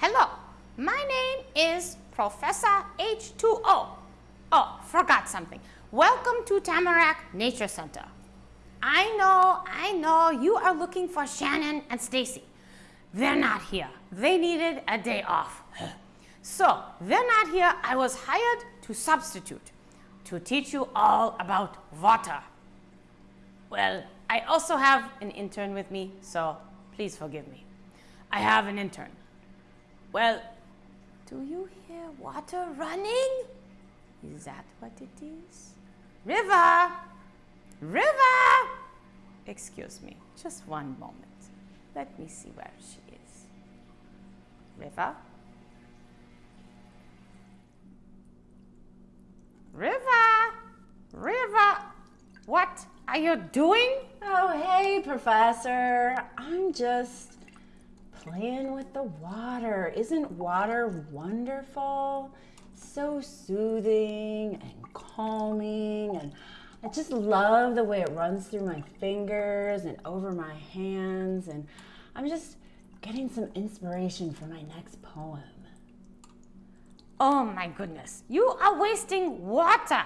Hello, my name is Professor H2O. Oh, forgot something. Welcome to Tamarack Nature Center. I know, I know you are looking for Shannon and Stacy. They're not here. They needed a day off. So, they're not here. I was hired to substitute to teach you all about water. Well, I also have an intern with me, so please forgive me. I have an intern. Well, do you hear water running? Is that what it is? River! River! Excuse me, just one moment. Let me see where she is. River? River! River! What are you doing? Oh, hey, Professor. I'm just playing with the water. Isn't water wonderful? So soothing and calming and I just love the way it runs through my fingers and over my hands and I'm just getting some inspiration for my next poem. Oh my goodness, you are wasting water.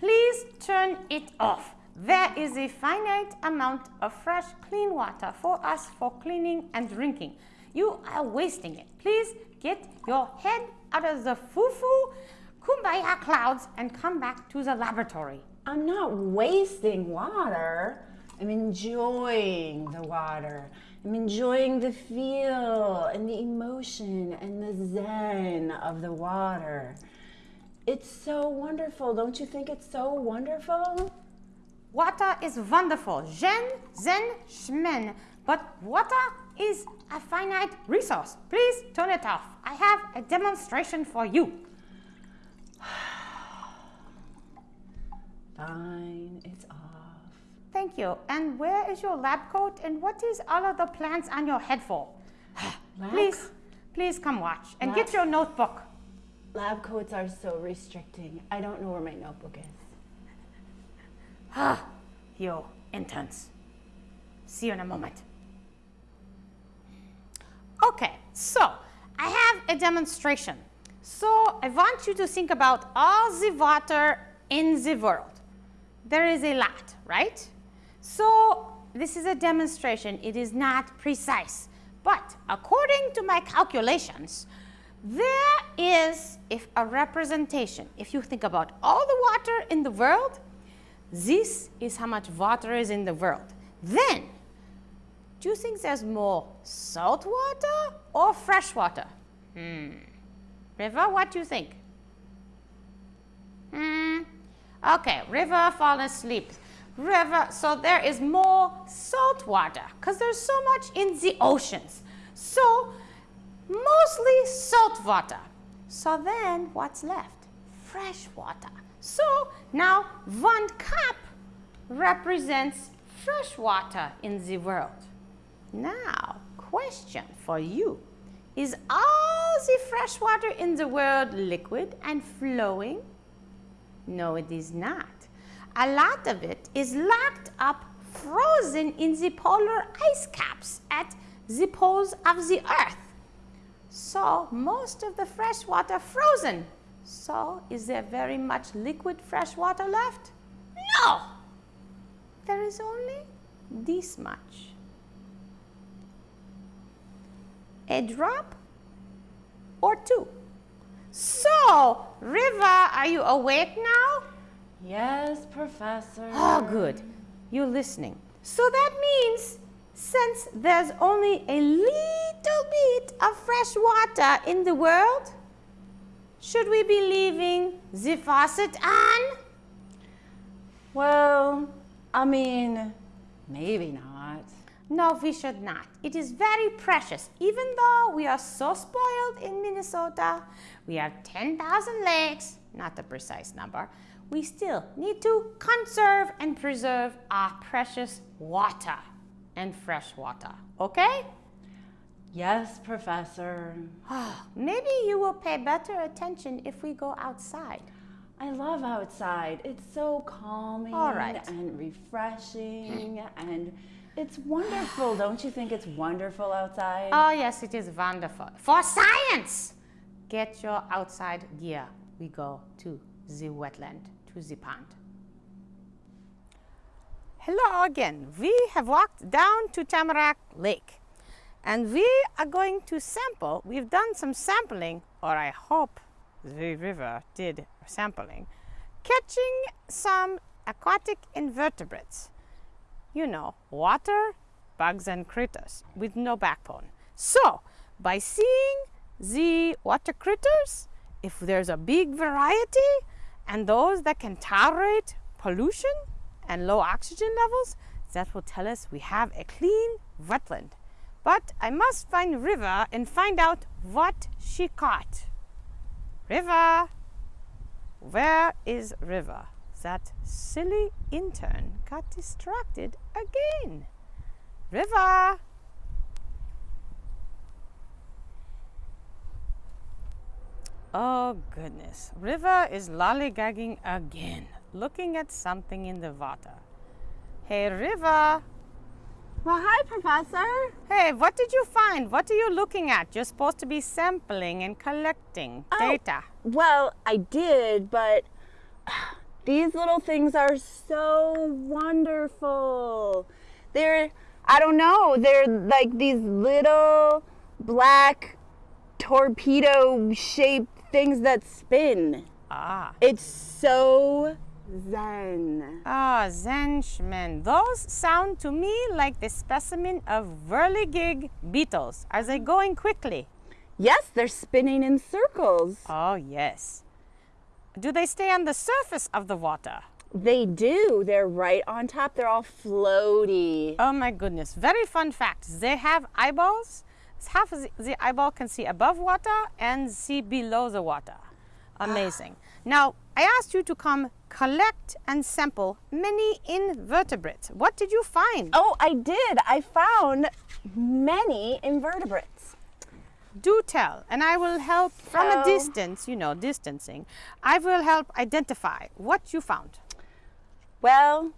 Please turn it off. There is a finite amount of fresh, clean water for us for cleaning and drinking. You are wasting it. Please get your head out of the foo-foo kumbaya clouds and come back to the laboratory. I'm not wasting water. I'm enjoying the water. I'm enjoying the feel and the emotion and the zen of the water. It's so wonderful. Don't you think it's so wonderful? Water is wonderful. Zen, zen, shmen. But water is a finite resource. Please turn it off. I have a demonstration for you. Fine, it's off. Thank you. And where is your lab coat and what is all of the plants on your head for? please, please come watch and Lab- get your notebook. Lab coats are so restricting. I don't know where my notebook is. Ah, you interns. See you in a moment. Okay, so I have a demonstration. So I want you to think about all the water in the world. There is a lot, right? So this is a demonstration. It is not precise. But according to my calculations, there is if a representation. If you think about all the water in the world, this is how much water is in the world. Then, do you think there's more salt water or fresh water? Hmm. River, what do you think? Hmm. Okay, River fall asleep. River, so there is more salt water because there's so much in the oceans. So, mostly salt water. So then, what's left? Fresh water. So, now one cup represents fresh water in the world. Now, question for you. Is all the fresh water in the world liquid and flowing? No, it is not. A lot of it is locked up, frozen in the polar ice caps at the poles of the earth. So most of the fresh water frozen. So is there very much liquid fresh water left? No! There is only this much. A drop or two. So, River, are you awake now? Yes, Professor. Oh, good. You're listening. So that means since there's only a little bit of fresh water in the world, should we be leaving the faucet on? Well, I mean, maybe not. No, we should not. It is very precious. Even though we are so spoiled in Minnesota, we have 10,000 lakes, not the precise number, we still need to conserve and preserve our precious water and fresh water. Okay? Yes, Professor. Ah, maybe you will pay better attention if we go outside. I love outside. It's so calming All right. and refreshing and It's wonderful. Don't you think it's wonderful outside? Oh, yes, it is wonderful. For science! Get your outside gear. We go to the wetland, to the pond. Hello again. We have walked down to Tamarack Lake and we are going to sample. We've done some sampling, or I hope the river did sampling, catching some aquatic invertebrates. You know, water, bugs and critters with no backbone. So, by seeing the water critters, if there's a big variety and those that can tolerate pollution and low oxygen levels, that will tell us we have a clean wetland. But I must find River and find out what she caught. River, where is River? That silly intern got distracted again. River! Oh goodness, River is lollygagging again, looking at something in the water. Hey River! Well, hi, Professor. Hey, what did you find? What are you looking at? You're supposed to be sampling and collecting Oh. data. Well, I did, but these little things are so wonderful. They're, I don't know, they're like these little black torpedo shaped things that spin. Ah. It's so zen. Ah, Zenchmen. Those sound to me like the specimen of whirligig beetles. Are they going quickly? Yes, they're spinning in circles. Oh, yes. Do they stay on the surface of the water? They do. They're right on top. They're all floaty. Oh my goodness. Very fun fact. They have eyeballs. Half of the- the eyeball can see above water and see below the water. Ah. Amazing. Now, I asked you to come collect and sample many invertebrates. What did you find? Oh, I did. I found many invertebrates. Do tell, and I will help from a distance, you know, distancing. I will help identify what you found. Well,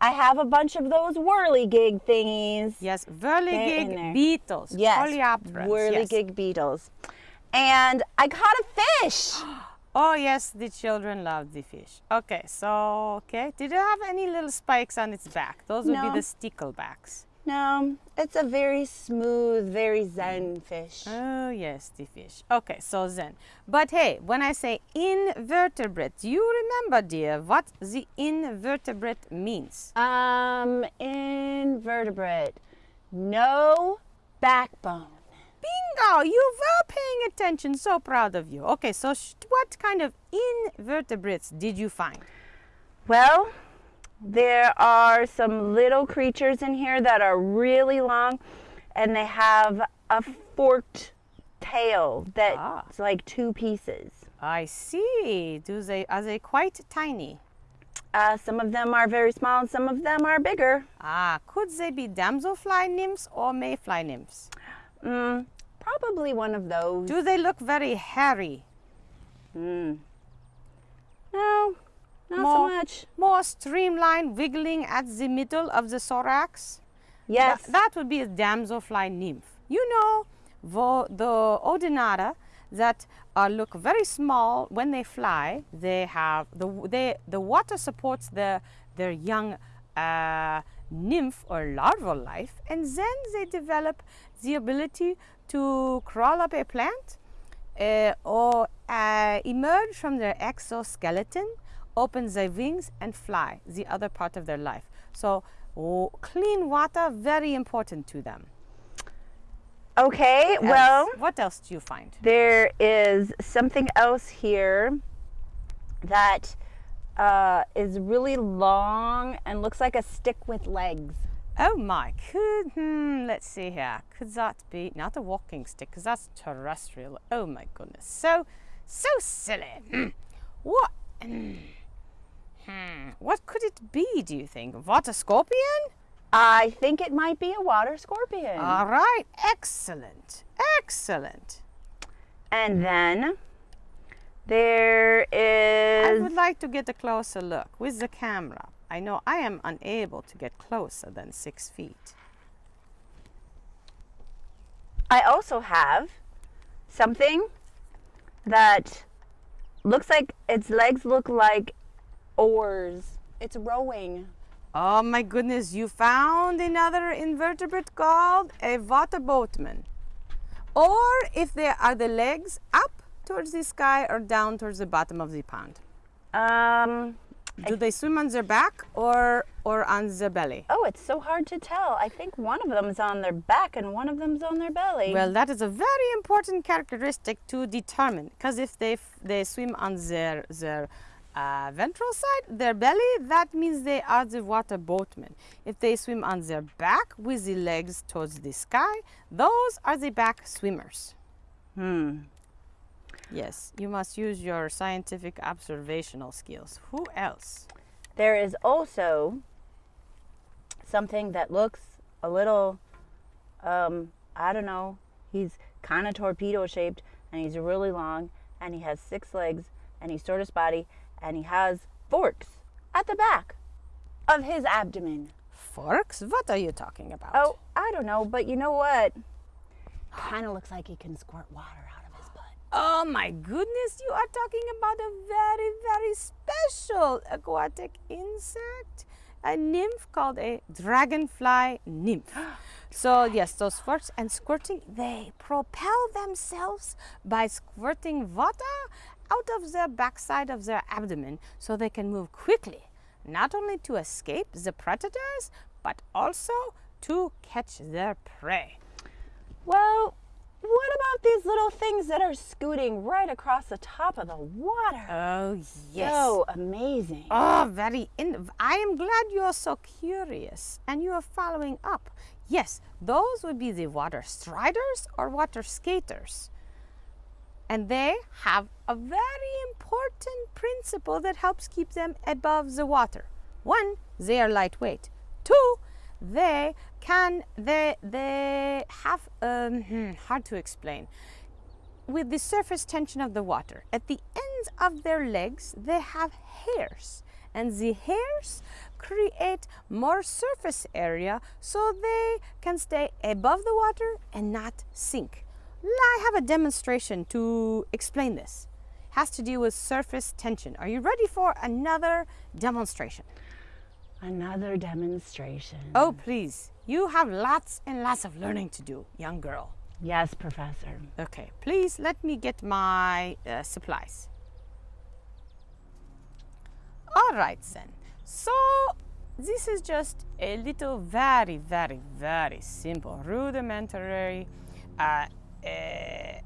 I have a bunch of those whirligig thingies. Yes, whirligig beetles, Yes, coleopterans, yes. whirligig beetles. And I caught a fish. Oh yes, the children love the fish. Okay, so okay, did it have any little spikes on its back? Those would No. be the sticklebacks. No, it's a very smooth, very zen fish. Oh yes, the fish. Okay, so zen. but hey, when I say invertebrate, you remember, dear, what the invertebrate means? Um, invertebrate. No backbone. Bingo! You were paying attention. So proud of you. Okay, so sh- what kind of invertebrates did you find? Well, there are some little creatures in here that are really long and they have a forked tail that's Ah. like two pieces. I see. Do they are they quite tiny? Uh, some of them are very small and some of them are bigger. Ah, could they be damselfly nymphs or mayfly nymphs? Mm, probably one of those. Do they look very hairy? Mm. No, not More- so much. More streamlined, wiggling at the middle of the thorax? Yes. Tha- that would be a damselfly nymph. You know, vo- the odonata that uh, look very small when they fly. They have the they, the water supports their their young uh, nymph or larval life, and then they develop the ability to crawl up a plant uh, or uh, emerge from their exoskeleton, open their wings, and fly the other part of their life. So, oh, clean water very important to them. Okay, well, what else do you find? there is something else here that uh, is really long and looks like a stick with legs. Oh my, could hmm, let's see here. Could that be not a walking stick? Because that's terrestrial. Oh my goodness, so so silly. Hmm. what? Hmm. What could it be? Do you think water scorpion? I think it might be a water scorpion. All right, excellent, excellent. and then there is... I would like to get a closer look with the camera. I know I am unable to get closer than six feet. I also have something that looks like its legs look like oars. It's rowing. Oh my goodness, you found another invertebrate called a water boatman. Or if they are the legs up towards the sky or down towards the bottom of the pond. Um, Do they swim on their back or or on their belly? oh, it's so hard to tell. I think one of them is on their back and one of them's on their belly. Well, that is a very important characteristic to determine because if they f- they swim on their their uh, ventral side, their belly, that means they are the water boatmen. If they swim on their back with the legs towards the sky, those are the back swimmers. hmm. Yes, you must use your scientific observational skills. Who else? There is also something that looks a little, um, I don't know, he's kind of torpedo shaped and he's really long and he has six legs and he's tortoise body and he has forks at the back of his abdomen. Forks? What are you talking about? Oh, I don't know, but you know what? Kind of looks like he can squirt water out of his butt. Oh my goodness, you are talking about a very, very special aquatic insect, a nymph called a dragonfly nymph. So, yes, those forks and squirting, they propel themselves by squirting water out of the backside of their abdomen so they can move quickly, not only to escape the predators, but also to catch their prey. Well, what about these little things that are scooting right across the top of the water? Oh, yes. So amazing. Oh, very. In- I am glad you are so curious and you are following up. Yes, those would be the water striders or water skaters. And they have a very important principle that helps keep them above the water. One, they are lightweight. Two, they can they they have um, hmm, hard to explain with the surface tension of the water. At the ends of their legs, they have hairs, and the hairs create more surface area so they can stay above the water and not sink. I have a demonstration to explain this. It Has to do with surface tension. Are you ready for another demonstration? Another demonstration. Oh, please. You have lots and lots of learning to do, young girl. Yes, Professor. Okay, please let me get my uh, supplies. All right, then. So, this is just a little very, very, very simple, rudimentary uh, uh,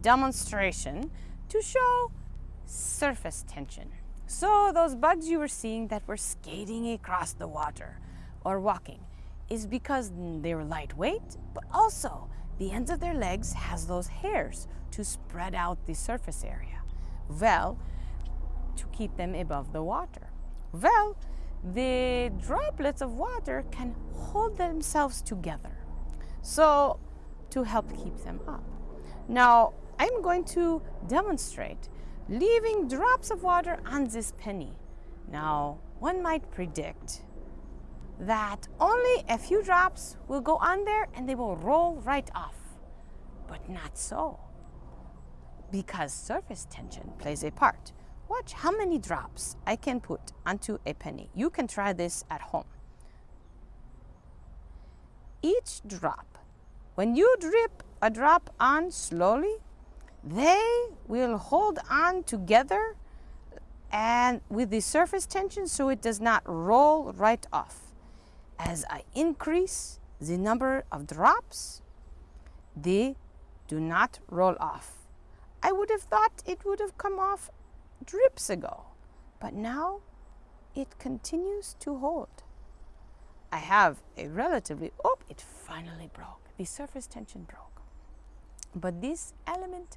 demonstration to show surface tension. So, those bugs you were seeing that were skating across the water or walking is because they're lightweight, but also the ends of their legs has those hairs to spread out the surface area. Well, to keep them above the water. Well, the droplets of water can hold themselves together. So, to help keep them up. Now, I'm going to demonstrate leaving drops of water on this penny. Now, one might predict that only a few drops will go on there and they will roll right off. But not so. Because surface tension plays a part. Watch how many drops I can put onto a penny. You can try this at home. Each drop, when you drip a drop on slowly, they will hold on together and with the surface tension so it does not roll right off. As I increase the number of drops, they do not roll off. I would have thought it would have come off drips ago, but now it continues to hold. I have a relatively, oh, it finally broke. The surface tension broke. But this element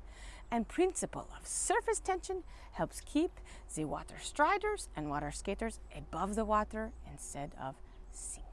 and principle of surface tension helps keep the water striders and water skaters above the water instead of sinking.